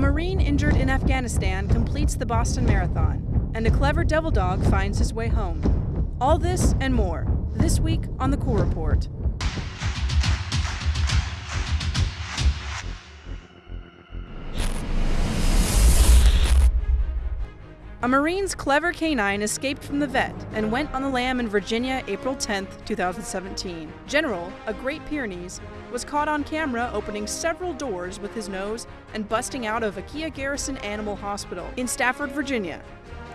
Marine injured in Afghanistan completes the Boston Marathon, and a clever devil dog finds his way home. All this and more, this week on the Corps Report. A Marine's clever canine escaped from the vet and went on the lam in Virginia April 10, 2017. General, a Great Pyrenees, was caught on camera opening several doors with his nose and busting out of Aquia Garrison Animal Hospital in Stafford, Virginia.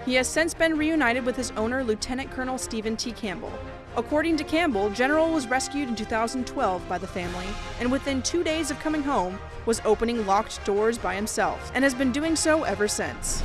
He has since been reunited with his owner, Lieutenant Colonel Stephen T. Campbell. According to Campbell, General was rescued in 2012 by the family and within two days of coming home was opening locked doors by himself and has been doing so ever since.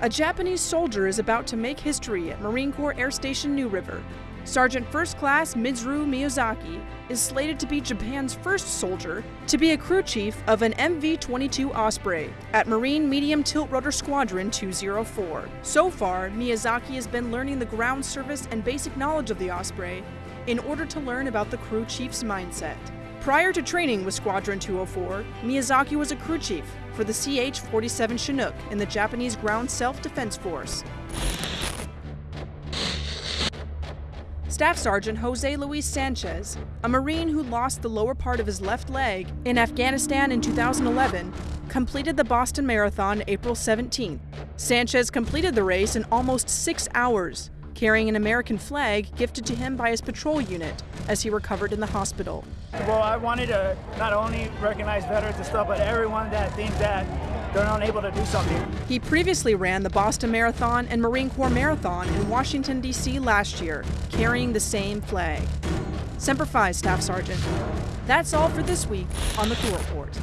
A Japanese soldier is about to make history at Marine Corps Air Station New River. Sergeant First Class Mitsuru Miyazaki is slated to be Japan's first soldier to be a crew chief of an MV-22 Osprey at Marine Medium Tilt Rotor Squadron 204. So far, Miyazaki has been learning the ground service and basic knowledge of the Osprey in order to learn about the crew chief's mindset. Prior to training with Squadron 204, Miyazaki was a crew chief for the CH-47 Chinook in the Japanese Ground Self-Defense Force. Staff Sergeant Jose Luis Sanchez, a Marine who lost the lower part of his left leg in Afghanistan in 2011, completed the Boston Marathon April 17th. Sanchez completed the race in almost six hours, carrying an American flag gifted to him by his patrol unit as he recovered in the hospital. Well, I wanted to not only recognize veterans and stuff, but everyone that thinks that they're unable to do something. He previously ran the Boston Marathon and Marine Corps Marathon in Washington, D.C. last year, carrying the same flag. Semper Fi, Staff Sergeant. That's all for this week on the Corps Report.